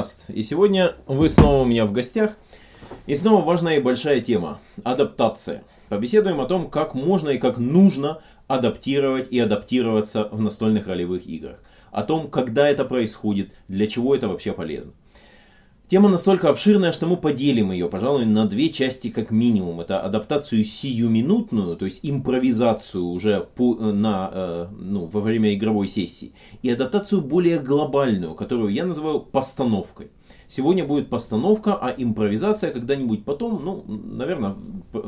Радагаст, и сегодня вы снова у меня в гостях. И снова важная и большая тема – адаптация. Побеседуем о том, как можно и как нужно адаптировать и адаптироваться в настольных ролевых играх. О том, когда это происходит, для чего это вообще полезно. Тема настолько обширная, что мы поделим ее, пожалуй, на две части как минимум. Это адаптацию сиюминутную, то есть импровизацию уже по, на, э, ну, во время игровой сессии. И адаптацию более глобальную, которую я называю постановкой. Сегодня будет постановка, а импровизация когда-нибудь потом, ну, наверное,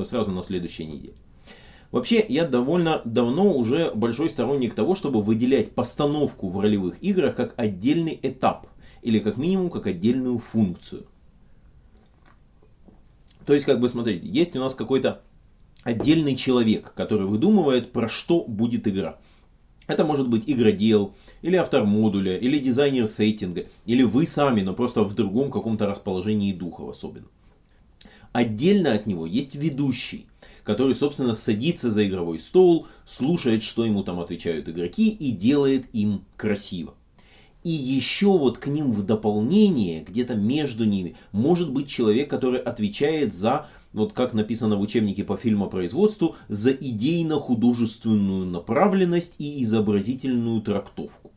сразу на следующей неделе. Вообще, я довольно давно уже большой сторонник того, чтобы выделять постановку в ролевых играх как отдельный этап или как минимум как отдельную функцию. То есть, как бы, смотрите, есть у нас какой-то отдельный человек, который выдумывает, про что будет игра. Это может быть игродел, или автор модуля, или дизайнер сеттинга, или вы сами, но просто в другом каком-то расположении духа особенно. Отдельно от него есть ведущий, который, собственно, садится за игровой стол, слушает, что ему там отвечают игроки и делает им красиво. И еще вот к ним в дополнение, где-то между ними, может быть человек, который отвечает за, вот как написано в учебнике по фильмопроизводству, за идейно-художественную направленность и изобразительную трактовку.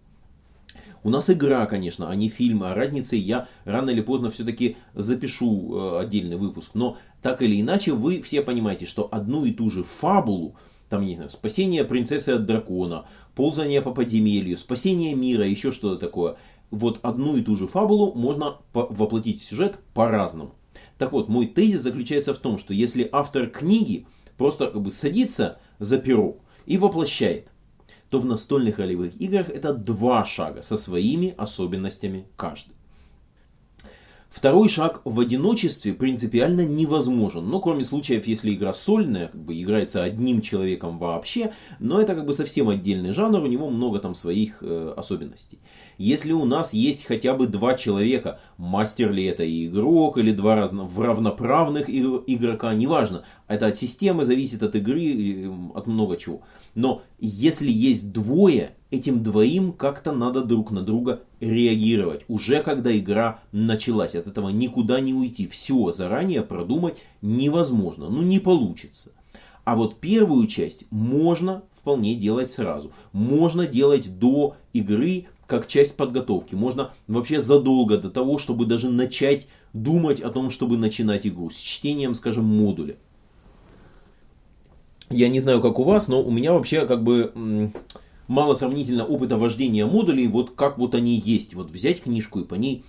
У нас игра, конечно, а не фильм, а разницы я рано или поздно все-таки запишу э, отдельный выпуск. Но так или иначе вы все понимаете, что одну и ту же фабулу там, не знаю, спасение принцессы от дракона, ползание по подземелью, спасение мира, еще что-то такое. Вот одну и ту же фабулу можно воплотить в сюжет по-разному. Так вот, мой тезис заключается в том, что если автор книги просто как бы садится за перо и воплощает, то в настольных ролевых играх это два шага со своими особенностями каждый. Второй шаг в одиночестве принципиально невозможен. Ну, кроме случаев, если игра сольная, как бы играется одним человеком вообще, но это как бы совсем отдельный жанр, у него много там своих э, особенностей. Если у нас есть хотя бы два человека, мастер ли это игрок, или два разно, в равноправных игрока, неважно. Это от системы зависит, от игры, от много чего. Но если есть двое, этим двоим как-то надо друг на друга реагировать. Уже когда игра началась. От этого никуда не уйти. Все заранее продумать невозможно. Ну не получится. А вот первую часть можно вполне делать сразу. Можно делать до игры как часть подготовки. Можно вообще задолго до того, чтобы даже начать думать о том, чтобы начинать игру. С чтением, скажем, модуля. Я не знаю, как у вас, но у меня вообще как бы мало сравнительно опыта вождения модулей, вот как вот они есть. Вот взять книжку и по ней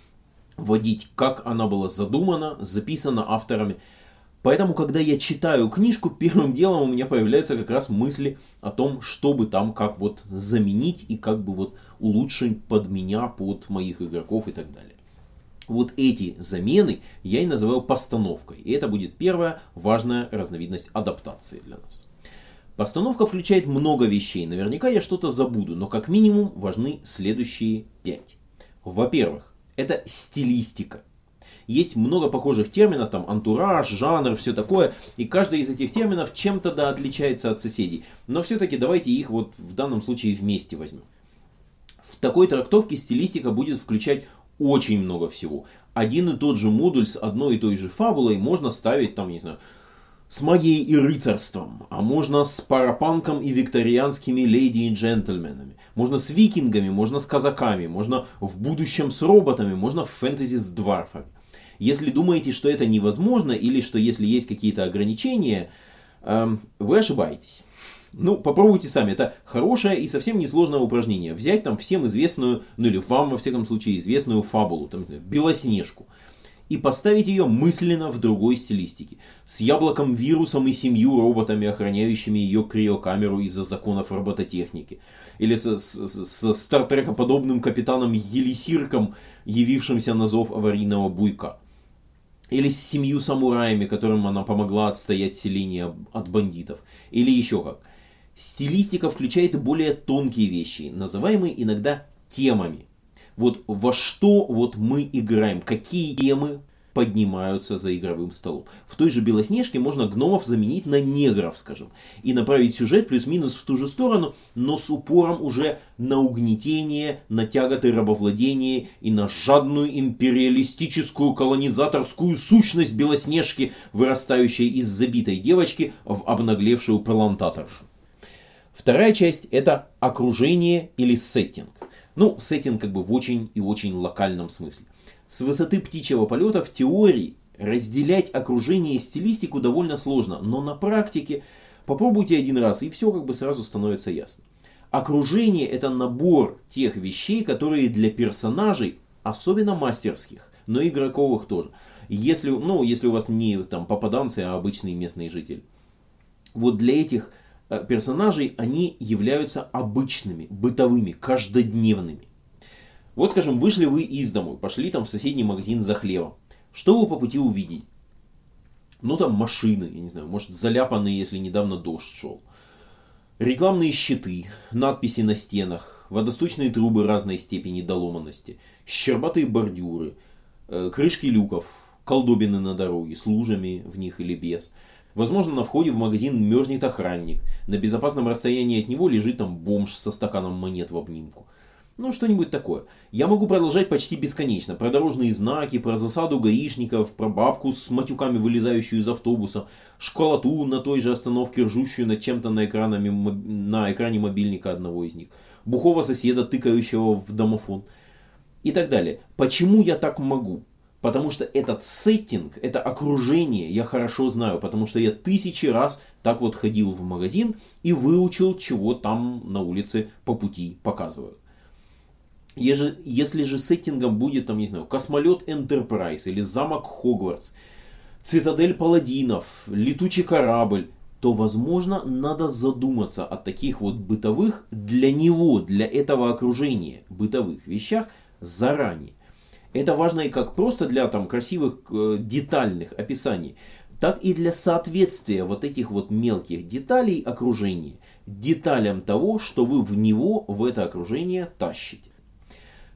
водить, как она была задумана, записана авторами. Поэтому, когда я читаю книжку, первым делом у меня появляются как раз мысли о том, чтобы там как вот заменить и как бы вот улучшить под меня, под моих игроков и так далее. Вот эти замены я и называю постановкой. И это будет первая важная разновидность адаптации для нас. Постановка включает много вещей. Наверняка я что-то забуду, но как минимум важны следующие пять. Во-первых, это стилистика. Есть много похожих терминов, там антураж, жанр, все такое, и каждый из этих терминов чем-то да отличается от соседей. Но все-таки давайте их вот в данном случае вместе возьмем. В такой трактовке стилистика будет включать очень много всего. Один и тот же модуль с одной и той же фабулой можно ставить там, не знаю, с магией и рыцарством, а можно с парапанком и викторианскими леди и джентльменами. Можно с викингами, можно с казаками, можно в будущем с роботами, можно в фэнтези с дварфами. Если думаете, что это невозможно, или что если есть какие-то ограничения, эм, вы ошибаетесь. Ну, попробуйте сами. Это хорошее и совсем несложное упражнение. Взять там всем известную, ну или вам во всяком случае известную фабулу, там, Белоснежку и поставить ее мысленно в другой стилистике. С яблоком вирусом и семью роботами, охраняющими ее криокамеру из-за законов робототехники. Или со, с, со стартрекоподобным капитаном Елисирком, явившимся на зов аварийного буйка. Или с семью самураями, которым она помогла отстоять селение от бандитов. Или еще как. Стилистика включает и более тонкие вещи, называемые иногда темами вот во что вот мы играем, какие темы поднимаются за игровым столом. В той же Белоснежке можно гномов заменить на негров, скажем, и направить сюжет плюс-минус в ту же сторону, но с упором уже на угнетение, на тяготы рабовладения и на жадную империалистическую колонизаторскую сущность Белоснежки, вырастающей из забитой девочки в обнаглевшую плантаторшу. Вторая часть это окружение или сеттинг. Ну, сеттинг как бы в очень и очень локальном смысле. С высоты птичьего полета в теории разделять окружение и стилистику довольно сложно, но на практике попробуйте один раз и все как бы сразу становится ясно. Окружение это набор тех вещей, которые для персонажей, особенно мастерских, но игроковых тоже. Если, ну, если у вас не там попаданцы, а обычные местные жители. Вот для этих персонажей, они являются обычными, бытовыми, каждодневными. Вот, скажем, вышли вы из дому, пошли там в соседний магазин за хлебом. Что вы по пути увидеть? Ну там машины, я не знаю, может заляпанные, если недавно дождь шел. Рекламные щиты, надписи на стенах, водосточные трубы разной степени доломанности, щербатые бордюры, э, крышки люков, колдобины на дороге с лужами в них или без – Возможно, на входе в магазин мерзнет охранник. На безопасном расстоянии от него лежит там бомж со стаканом монет в обнимку. Ну, что-нибудь такое. Я могу продолжать почти бесконечно. Про дорожные знаки, про засаду гаишников, про бабку с матюками, вылезающую из автобуса, школоту на той же остановке, ржущую над чем-то на, экранами, на экране мобильника одного из них, бухого соседа, тыкающего в домофон и так далее. Почему я так могу? Потому что этот сеттинг, это окружение я хорошо знаю, потому что я тысячи раз так вот ходил в магазин и выучил, чего там на улице по пути показывают. Если же сеттингом будет, там, не знаю, космолет Enterprise или замок Хогвартс, цитадель паладинов, летучий корабль, то, возможно, надо задуматься о таких вот бытовых для него, для этого окружения бытовых вещах заранее. Это важно и как просто для там, красивых э, детальных описаний, так и для соответствия вот этих вот мелких деталей окружения деталям того, что вы в него, в это окружение тащите.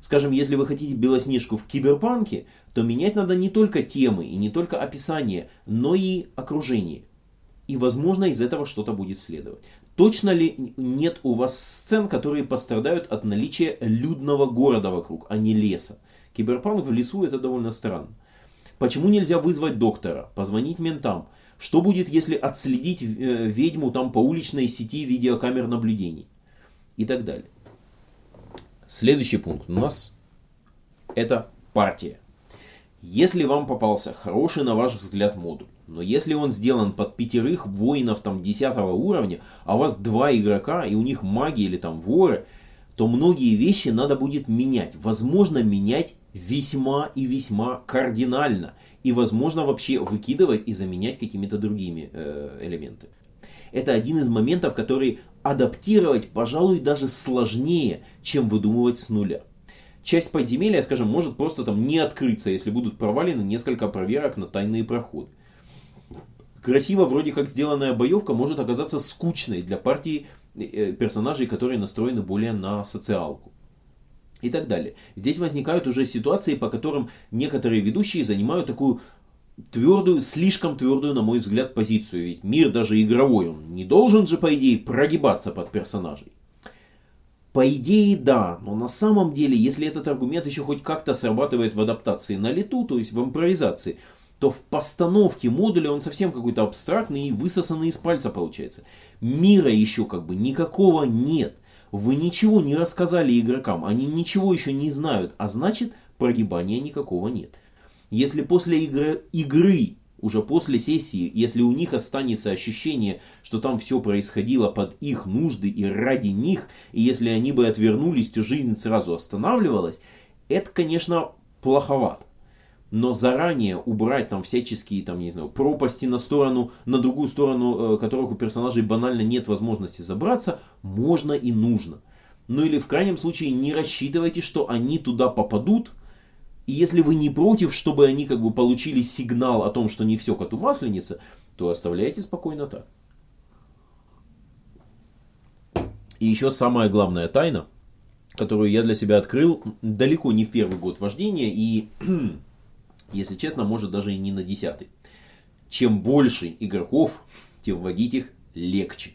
Скажем, если вы хотите Белоснежку в киберпанке, то менять надо не только темы и не только описание, но и окружение. И возможно из этого что-то будет следовать. Точно ли нет у вас сцен, которые пострадают от наличия людного города вокруг, а не леса? Киберпанк в лесу это довольно странно. Почему нельзя вызвать доктора, позвонить ментам? Что будет, если отследить э, ведьму там по уличной сети видеокамер наблюдений? И так далее. Следующий пункт у нас это партия. Если вам попался хороший на ваш взгляд модуль, но если он сделан под пятерых воинов там 10 уровня, а у вас два игрока и у них маги или там воры, то многие вещи надо будет менять. Возможно, менять весьма и весьма кардинально. И возможно вообще выкидывать и заменять какими-то другими э, элементами. Это один из моментов, который адаптировать, пожалуй, даже сложнее, чем выдумывать с нуля. Часть подземелья, скажем, может просто там не открыться, если будут провалены несколько проверок на тайные проходы. Красиво вроде как сделанная боевка может оказаться скучной для партии Э, персонажей, которые настроены более на социалку. И так далее. Здесь возникают уже ситуации, по которым некоторые ведущие занимают такую твердую, слишком твердую, на мой взгляд, позицию. Ведь мир даже игровой, он не должен же, по идее, прогибаться под персонажей. По идее, да, но на самом деле, если этот аргумент еще хоть как-то срабатывает в адаптации на лету, то есть в импровизации, то в постановке модуля он совсем какой-то абстрактный и высосанный из пальца получается. Мира еще как бы никакого нет. Вы ничего не рассказали игрокам, они ничего еще не знают, а значит прогибания никакого нет. Если после игры, игры уже после сессии, если у них останется ощущение, что там все происходило под их нужды и ради них, и если они бы отвернулись, то жизнь сразу останавливалась, это, конечно, плоховато но заранее убрать там всяческие, там, не знаю, пропасти на сторону, на другую сторону, э, которых у персонажей банально нет возможности забраться, можно и нужно. Ну или в крайнем случае не рассчитывайте, что они туда попадут, и если вы не против, чтобы они как бы получили сигнал о том, что не все коту масленица, то оставляйте спокойно так. И еще самая главная тайна, которую я для себя открыл далеко не в первый год вождения и Если честно, может даже и не на десятый. Чем больше игроков, тем водить их легче.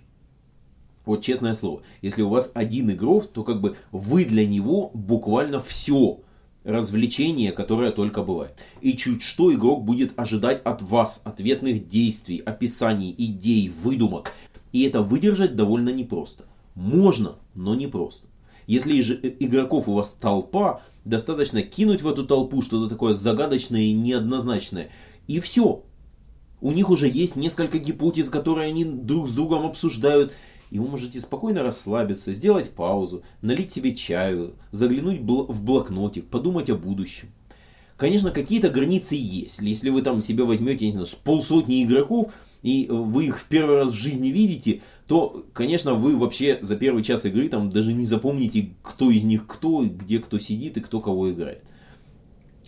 Вот честное слово, если у вас один игрок, то как бы вы для него буквально все развлечение, которое только бывает. И чуть что игрок будет ожидать от вас ответных действий, описаний, идей, выдумок. И это выдержать довольно непросто. Можно, но непросто. Если же игроков у вас толпа, достаточно кинуть в эту толпу что-то такое загадочное и неоднозначное. И все. У них уже есть несколько гипотез, которые они друг с другом обсуждают и вы можете спокойно расслабиться, сделать паузу, налить себе чаю, заглянуть в блокнотик, подумать о будущем. Конечно, какие-то границы есть. Если вы там себе возьмете, не знаю, с полсотни игроков, и вы их в первый раз в жизни видите, то, конечно, вы вообще за первый час игры там даже не запомните, кто из них кто, где кто сидит и кто кого играет.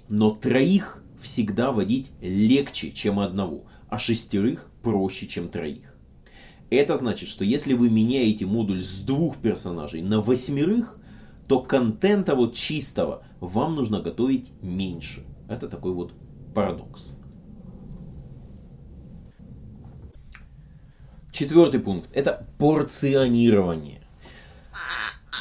Но троих всегда водить легче, чем одного, а шестерых проще, чем троих. Это значит, что если вы меняете модуль с двух персонажей на восьмерых, то контента вот чистого вам нужно готовить меньше. Это такой вот парадокс. Четвертый пункт – это порционирование.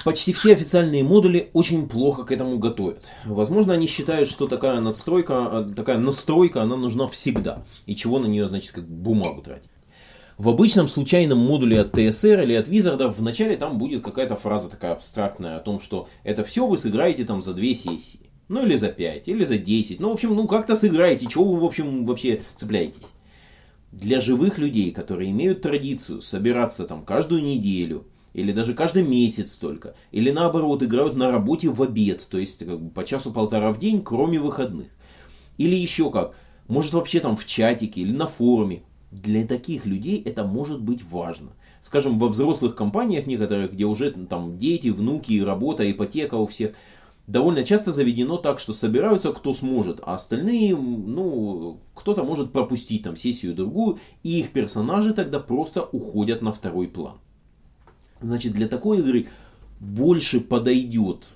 Почти все официальные модули очень плохо к этому готовят. Возможно, они считают, что такая надстройка, такая настройка, она нужна всегда. И чего на нее, значит, как бумагу тратить. В обычном случайном модуле от TSR или от Wizard вначале там будет какая-то фраза такая абстрактная о том, что это все вы сыграете там за две сессии. Ну или за 5, или за 10. Ну, в общем, ну как-то сыграете, чего вы, в общем, вообще цепляетесь. Для живых людей, которые имеют традицию собираться там каждую неделю, или даже каждый месяц только, или наоборот играют на работе в обед, то есть как бы, по часу-полтора в день, кроме выходных. Или еще как, может вообще там в чатике или на форуме, для таких людей это может быть важно. Скажем, во взрослых компаниях некоторых, где уже там дети, внуки, работа, ипотека у всех, довольно часто заведено так, что собираются кто сможет, а остальные, ну, кто-то может пропустить там сессию другую, и их персонажи тогда просто уходят на второй план. Значит, для такой игры больше подойдет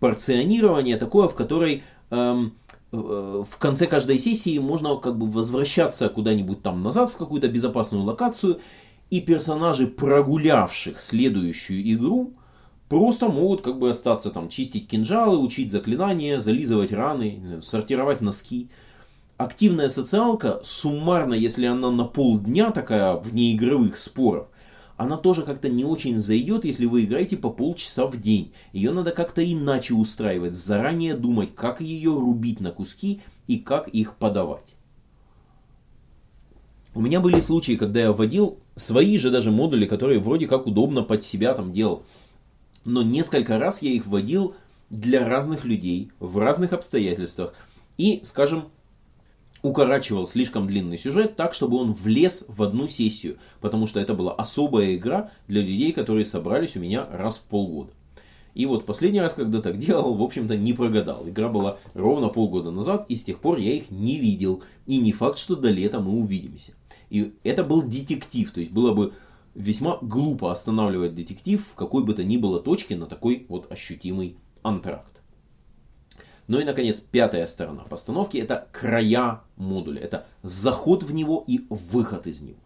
порционирование такое, в которой эм, в конце каждой сессии можно как бы возвращаться куда-нибудь там назад в какую-то безопасную локацию, и персонажи, прогулявших следующую игру, просто могут как бы остаться там, чистить кинжалы, учить заклинания, зализывать раны, сортировать носки. Активная социалка, суммарно, если она на полдня такая вне игровых споров, она тоже как-то не очень зайдет, если вы играете по полчаса в день. Ее надо как-то иначе устраивать, заранее думать, как ее рубить на куски и как их подавать. У меня были случаи, когда я вводил свои же даже модули, которые вроде как удобно под себя там делал. Но несколько раз я их вводил для разных людей, в разных обстоятельствах. И, скажем, укорачивал слишком длинный сюжет так, чтобы он влез в одну сессию, потому что это была особая игра для людей, которые собрались у меня раз в полгода. И вот последний раз, когда так делал, в общем-то не прогадал. Игра была ровно полгода назад, и с тех пор я их не видел. И не факт, что до лета мы увидимся. И это был детектив, то есть было бы весьма глупо останавливать детектив в какой бы то ни было точке на такой вот ощутимый антракт. Ну и, наконец, пятая сторона постановки – это края модуля. Это заход в него и выход из него.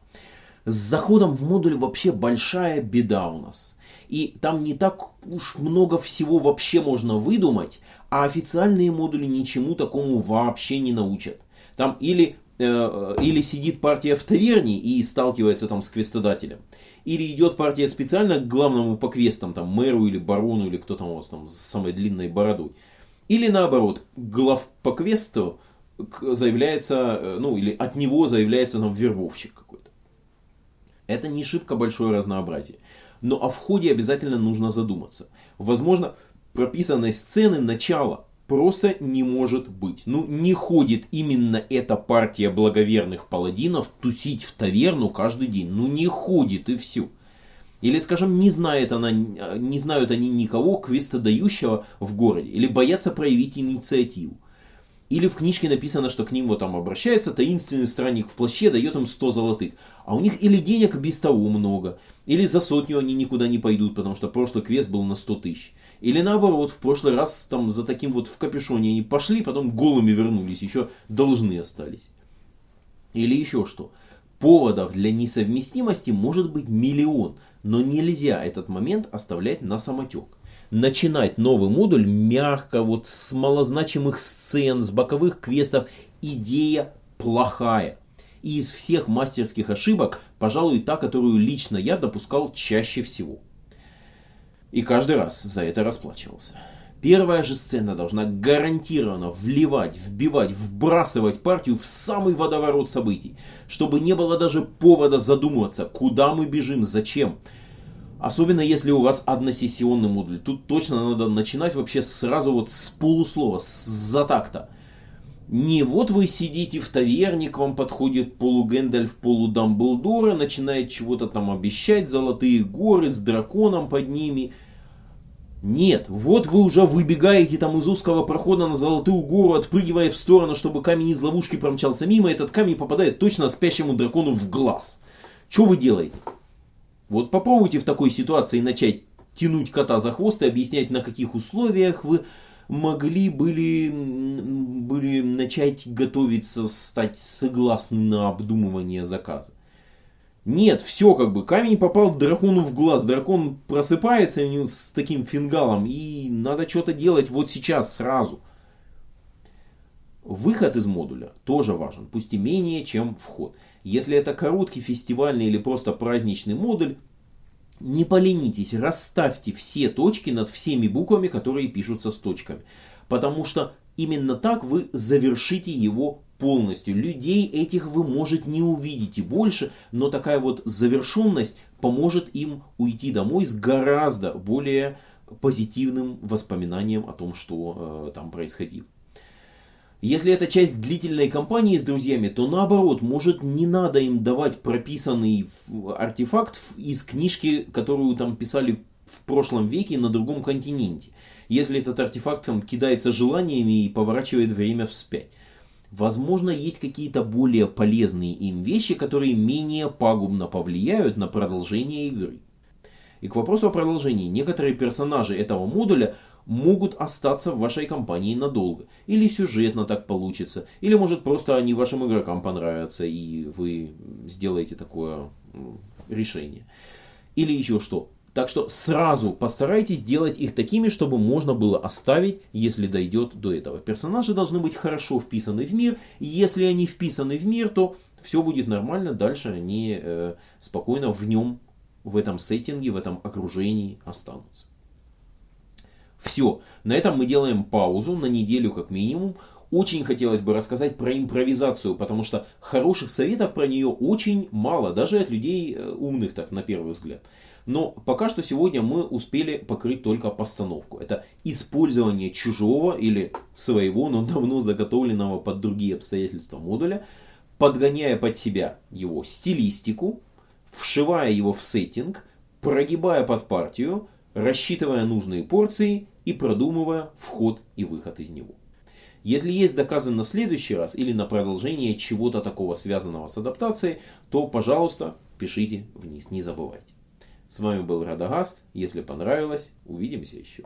С заходом в модуль вообще большая беда у нас. И там не так уж много всего вообще можно выдумать, а официальные модули ничему такому вообще не научат. Там или, э, или сидит партия в таверне и сталкивается там с квестодателем, или идет партия специально к главному по квестам, там мэру или барону, или кто там у вас там с самой длинной бородой. Или наоборот, глав по квесту заявляется, э, ну или от него заявляется нам вербовщик какой-то. Это не шибко большое разнообразие. Но о входе обязательно нужно задуматься. Возможно, прописанной сцены начала просто не может быть. Ну, не ходит именно эта партия благоверных паладинов тусить в таверну каждый день. Ну, не ходит и все. Или, скажем, не, знает она, не знают они никого квестодающего в городе, или боятся проявить инициативу. Или в книжке написано, что к ним вот там обращается таинственный странник в плаще, дает им 100 золотых. А у них или денег без того много, или за сотню они никуда не пойдут, потому что прошлый квест был на 100 тысяч. Или наоборот, в прошлый раз там за таким вот в капюшоне они пошли, потом голыми вернулись, еще должны остались. Или еще что. Поводов для несовместимости может быть миллион, но нельзя этот момент оставлять на самотек начинать новый модуль мягко, вот с малозначимых сцен, с боковых квестов, идея плохая. И из всех мастерских ошибок, пожалуй, та, которую лично я допускал чаще всего. И каждый раз за это расплачивался. Первая же сцена должна гарантированно вливать, вбивать, вбрасывать партию в самый водоворот событий, чтобы не было даже повода задумываться, куда мы бежим, зачем. Особенно если у вас односессионный модуль. Тут точно надо начинать вообще сразу вот с полуслова, с затакта. Не вот вы сидите в таверне, к вам подходит полугэндальф, полудамблдора, начинает чего-то там обещать, золотые горы с драконом под ними. Нет, вот вы уже выбегаете там из узкого прохода на золотую гору, отпрыгивая в сторону, чтобы камень из ловушки промчался мимо, этот камень попадает точно спящему дракону в глаз. Что вы делаете? Вот попробуйте в такой ситуации начать тянуть кота за хвост и объяснять, на каких условиях вы могли были, были начать готовиться, стать согласны на обдумывание заказа. Нет, все как бы, камень попал дракону в глаз, дракон просыпается с таким фингалом, и надо что-то делать вот сейчас, сразу. Выход из модуля тоже важен, пусть и менее, чем вход. Если это короткий фестивальный или просто праздничный модуль, не поленитесь, расставьте все точки над всеми буквами, которые пишутся с точками. Потому что именно так вы завершите его полностью. Людей этих вы, может, не увидите больше, но такая вот завершенность поможет им уйти домой с гораздо более позитивным воспоминанием о том, что э, там происходило. Если это часть длительной кампании с друзьями, то наоборот, может не надо им давать прописанный артефакт из книжки, которую там писали в прошлом веке на другом континенте. Если этот артефакт там кидается желаниями и поворачивает время вспять. Возможно, есть какие-то более полезные им вещи, которые менее пагубно повлияют на продолжение игры. И к вопросу о продолжении. Некоторые персонажи этого модуля могут остаться в вашей компании надолго. Или сюжетно так получится. Или может просто они вашим игрокам понравятся и вы сделаете такое решение. Или еще что. Так что сразу постарайтесь сделать их такими, чтобы можно было оставить, если дойдет до этого. Персонажи должны быть хорошо вписаны в мир. И если они вписаны в мир, то все будет нормально. Дальше они э, спокойно в нем, в этом сеттинге, в этом окружении останутся. Все, на этом мы делаем паузу на неделю как минимум. Очень хотелось бы рассказать про импровизацию, потому что хороших советов про нее очень мало, даже от людей э, умных так на первый взгляд. Но пока что сегодня мы успели покрыть только постановку. Это использование чужого или своего, но давно заготовленного под другие обстоятельства модуля, подгоняя под себя его стилистику, вшивая его в сеттинг, прогибая под партию, рассчитывая нужные порции и продумывая вход и выход из него. Если есть заказы на следующий раз или на продолжение чего-то такого связанного с адаптацией, то, пожалуйста, пишите вниз, не забывайте. С вами был Радагаст. Если понравилось, увидимся еще.